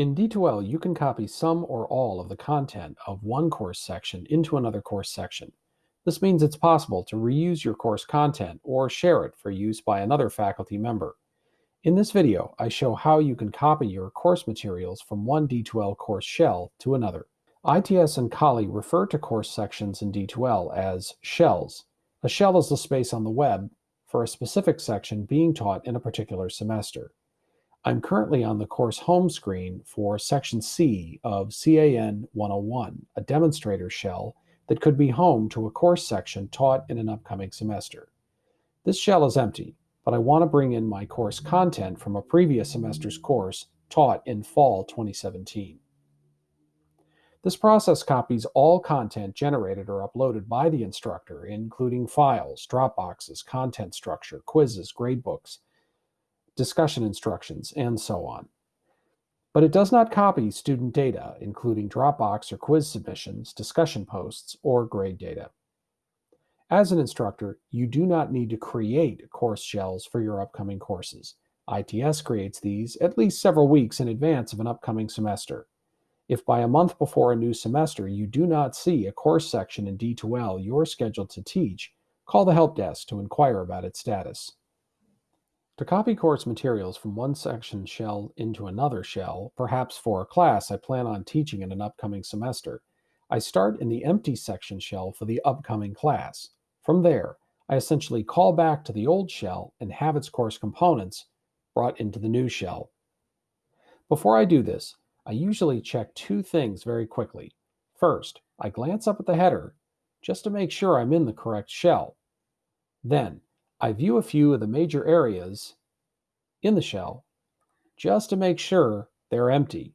In D2L, you can copy some or all of the content of one course section into another course section. This means it's possible to reuse your course content or share it for use by another faculty member. In this video, I show how you can copy your course materials from one D2L course shell to another. ITS and Kali refer to course sections in D2L as shells. A shell is the space on the web for a specific section being taught in a particular semester. I'm currently on the course home screen for Section C of CAN 101, a demonstrator shell that could be home to a course section taught in an upcoming semester. This shell is empty, but I want to bring in my course content from a previous semester's course taught in fall 2017. This process copies all content generated or uploaded by the instructor, including files, Dropboxes, content structure, quizzes, gradebooks, discussion instructions, and so on. But it does not copy student data, including Dropbox or quiz submissions, discussion posts, or grade data. As an instructor, you do not need to create course shells for your upcoming courses. ITS creates these at least several weeks in advance of an upcoming semester. If by a month before a new semester you do not see a course section in D2L you're scheduled to teach, call the help desk to inquire about its status. To copy course materials from one section shell into another shell, perhaps for a class I plan on teaching in an upcoming semester, I start in the empty section shell for the upcoming class. From there, I essentially call back to the old shell and have its course components brought into the new shell. Before I do this, I usually check two things very quickly. First, I glance up at the header just to make sure I'm in the correct shell. Then, I view a few of the major areas in the shell just to make sure they're empty.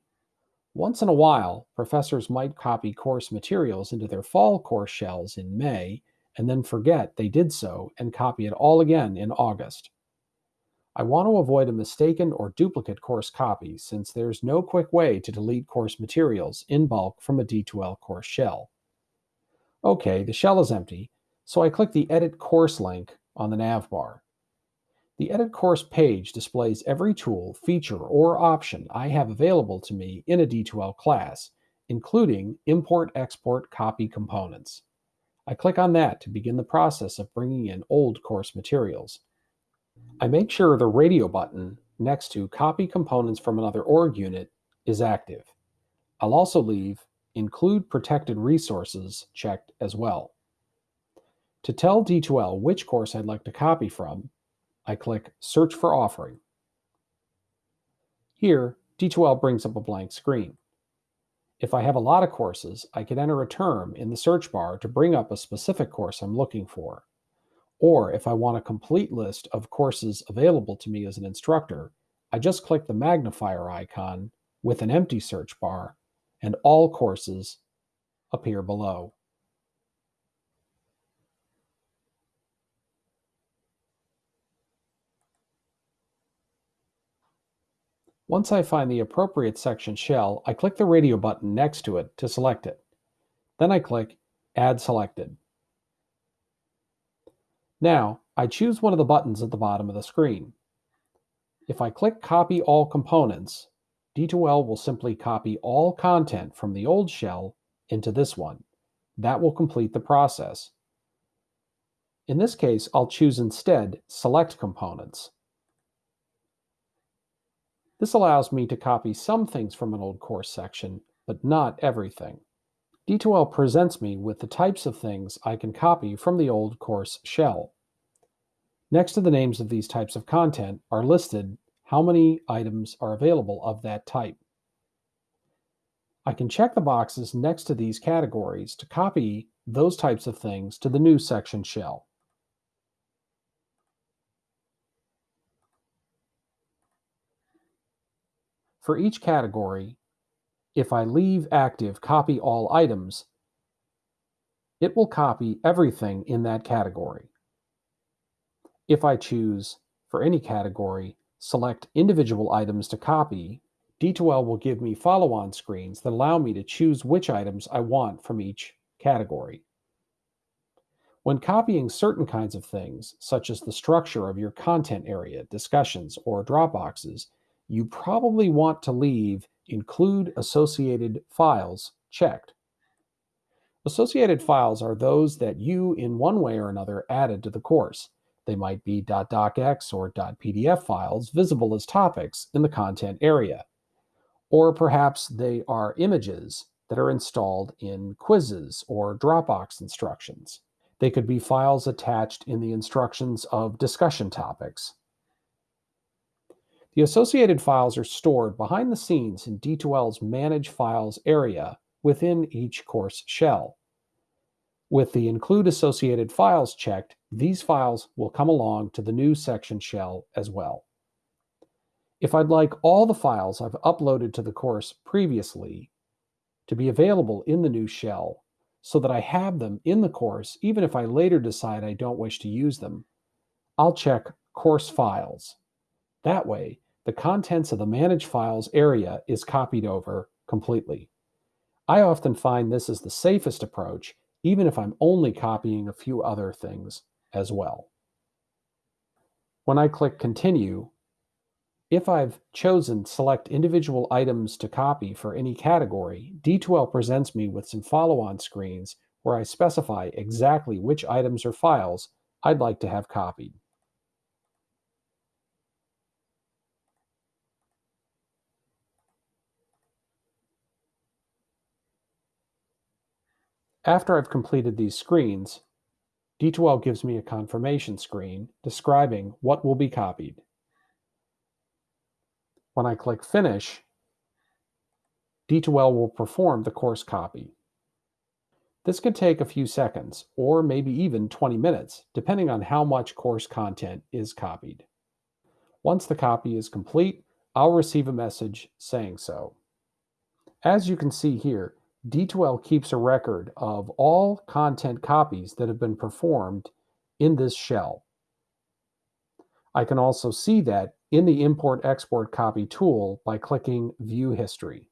Once in a while, professors might copy course materials into their fall course shells in May and then forget they did so and copy it all again in August. I want to avoid a mistaken or duplicate course copy since there's no quick way to delete course materials in bulk from a D2L course shell. Okay, the shell is empty, so I click the Edit Course link on the nav bar. The Edit Course page displays every tool, feature, or option I have available to me in a D2L class, including Import Export Copy components. I click on that to begin the process of bringing in old course materials. I make sure the radio button next to Copy Components from another org unit is active. I'll also leave Include Protected Resources checked as well. To tell D2L which course I'd like to copy from, I click Search for Offering. Here, D2L brings up a blank screen. If I have a lot of courses, I can enter a term in the search bar to bring up a specific course I'm looking for. Or if I want a complete list of courses available to me as an instructor, I just click the magnifier icon with an empty search bar and all courses appear below. Once I find the appropriate section shell, I click the radio button next to it to select it. Then I click Add Selected. Now, I choose one of the buttons at the bottom of the screen. If I click Copy All Components, D2L will simply copy all content from the old shell into this one. That will complete the process. In this case, I'll choose instead Select Components. This allows me to copy some things from an old course section, but not everything. D2L presents me with the types of things I can copy from the old course shell. Next to the names of these types of content are listed how many items are available of that type. I can check the boxes next to these categories to copy those types of things to the new section shell. For each category, if I leave active copy all items, it will copy everything in that category. If I choose, for any category, select individual items to copy, D2L will give me follow-on screens that allow me to choose which items I want from each category. When copying certain kinds of things, such as the structure of your content area, discussions, or Dropboxes, you probably want to leave Include Associated Files checked. Associated files are those that you, in one way or another, added to the course. They might be .docx or .pdf files visible as topics in the content area. Or perhaps they are images that are installed in quizzes or Dropbox instructions. They could be files attached in the instructions of discussion topics. The associated files are stored behind the scenes in D2L's Manage Files area within each course shell. With the Include Associated Files checked, these files will come along to the new section shell as well. If I'd like all the files I've uploaded to the course previously to be available in the new shell so that I have them in the course even if I later decide I don't wish to use them, I'll check Course Files. That way, the contents of the Manage Files area is copied over completely. I often find this is the safest approach even if I'm only copying a few other things as well. When I click Continue, if I've chosen select individual items to copy for any category, D2L presents me with some follow-on screens where I specify exactly which items or files I'd like to have copied. After I've completed these screens, D2L gives me a confirmation screen describing what will be copied. When I click Finish, D2L will perform the course copy. This can take a few seconds, or maybe even 20 minutes, depending on how much course content is copied. Once the copy is complete, I'll receive a message saying so. As you can see here, D2L keeps a record of all content copies that have been performed in this shell. I can also see that in the Import Export Copy tool by clicking View History.